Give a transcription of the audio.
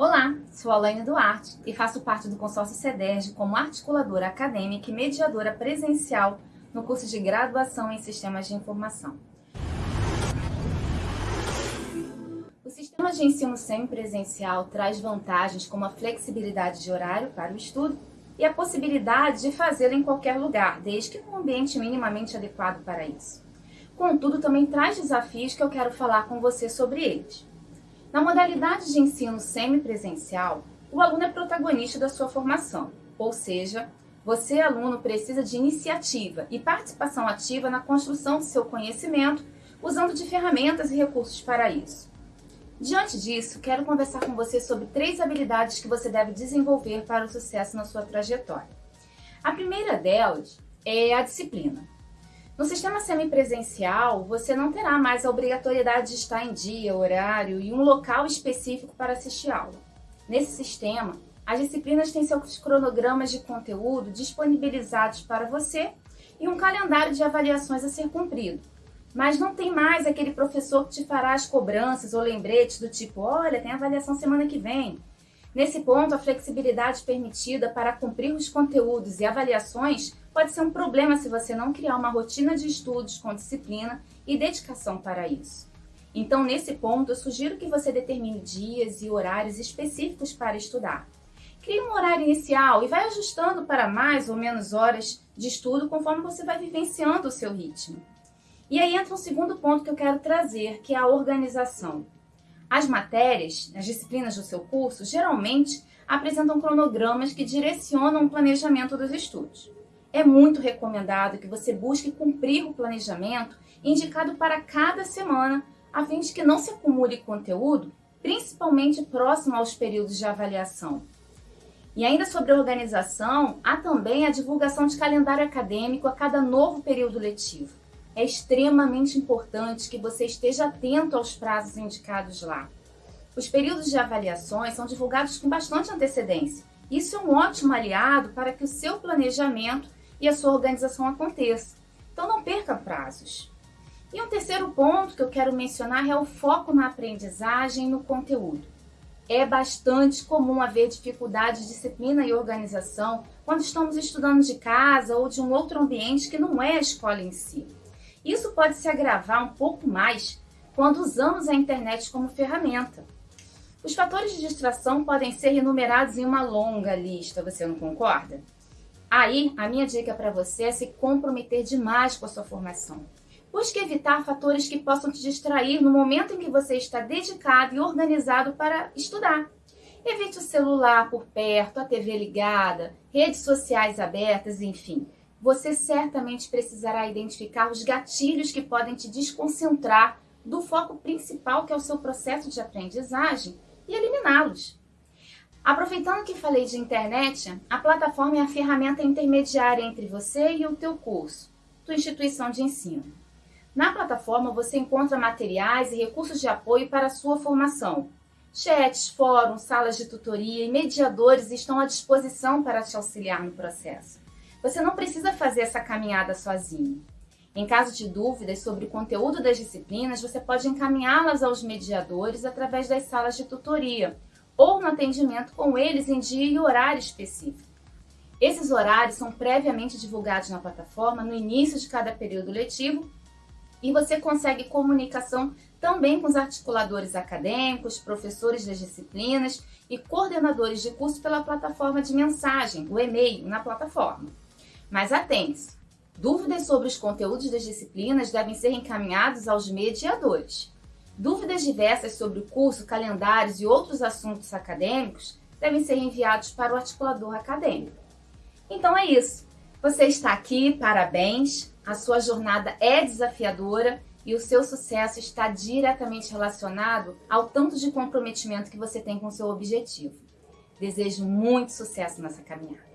Olá, sou Alaine Duarte e faço parte do consórcio CEDERJ como articuladora acadêmica e mediadora presencial no curso de graduação em Sistemas de Informação. O sistema de ensino semipresencial traz vantagens como a flexibilidade de horário para o estudo e a possibilidade de fazê-lo em qualquer lugar, desde que num ambiente minimamente adequado para isso. Contudo, também traz desafios que eu quero falar com você sobre eles. Na modalidade de ensino semipresencial, o aluno é protagonista da sua formação, ou seja, você, aluno, precisa de iniciativa e participação ativa na construção do seu conhecimento, usando de ferramentas e recursos para isso. Diante disso, quero conversar com você sobre três habilidades que você deve desenvolver para o sucesso na sua trajetória. A primeira delas é a disciplina. No sistema semipresencial, você não terá mais a obrigatoriedade de estar em dia, horário e um local específico para assistir aula. Nesse sistema, as disciplinas têm seus cronogramas de conteúdo disponibilizados para você e um calendário de avaliações a ser cumprido, mas não tem mais aquele professor que te fará as cobranças ou lembretes do tipo, olha, tem avaliação semana que vem. Nesse ponto, a flexibilidade permitida para cumprir os conteúdos e avaliações pode ser um problema se você não criar uma rotina de estudos com disciplina e dedicação para isso. Então, nesse ponto, eu sugiro que você determine dias e horários específicos para estudar. Crie um horário inicial e vai ajustando para mais ou menos horas de estudo conforme você vai vivenciando o seu ritmo. E aí entra um segundo ponto que eu quero trazer, que é a organização. As matérias, as disciplinas do seu curso, geralmente apresentam cronogramas que direcionam o planejamento dos estudos. É muito recomendado que você busque cumprir o planejamento indicado para cada semana, a fim de que não se acumule conteúdo, principalmente próximo aos períodos de avaliação. E ainda sobre a organização, há também a divulgação de calendário acadêmico a cada novo período letivo é extremamente importante que você esteja atento aos prazos indicados lá. Os períodos de avaliações são divulgados com bastante antecedência. Isso é um ótimo aliado para que o seu planejamento e a sua organização aconteça. Então não perca prazos. E um terceiro ponto que eu quero mencionar é o foco na aprendizagem e no conteúdo. É bastante comum haver dificuldade de disciplina e organização quando estamos estudando de casa ou de um outro ambiente que não é a escola em si. Isso pode se agravar um pouco mais quando usamos a internet como ferramenta. Os fatores de distração podem ser enumerados em uma longa lista, você não concorda? Aí, a minha dica para você é se comprometer demais com a sua formação. Busque evitar fatores que possam te distrair no momento em que você está dedicado e organizado para estudar. Evite o celular por perto, a TV ligada, redes sociais abertas, enfim você certamente precisará identificar os gatilhos que podem te desconcentrar do foco principal, que é o seu processo de aprendizagem, e eliminá-los. Aproveitando que falei de internet, a plataforma é a ferramenta intermediária entre você e o teu curso, tua instituição de ensino. Na plataforma você encontra materiais e recursos de apoio para a sua formação. Chats, fóruns, salas de tutoria e mediadores estão à disposição para te auxiliar no processo. Você não precisa fazer essa caminhada sozinho. Em caso de dúvidas sobre o conteúdo das disciplinas, você pode encaminhá-las aos mediadores através das salas de tutoria ou no atendimento com eles em dia e horário específico. Esses horários são previamente divulgados na plataforma no início de cada período letivo e você consegue comunicação também com os articuladores acadêmicos, professores das disciplinas e coordenadores de curso pela plataforma de mensagem, o e-mail, na plataforma. Mas atente-se, dúvidas sobre os conteúdos das disciplinas devem ser encaminhados aos mediadores. Dúvidas diversas sobre o curso, calendários e outros assuntos acadêmicos devem ser enviados para o articulador acadêmico. Então é isso. Você está aqui, parabéns. A sua jornada é desafiadora e o seu sucesso está diretamente relacionado ao tanto de comprometimento que você tem com seu objetivo. Desejo muito sucesso nessa caminhada.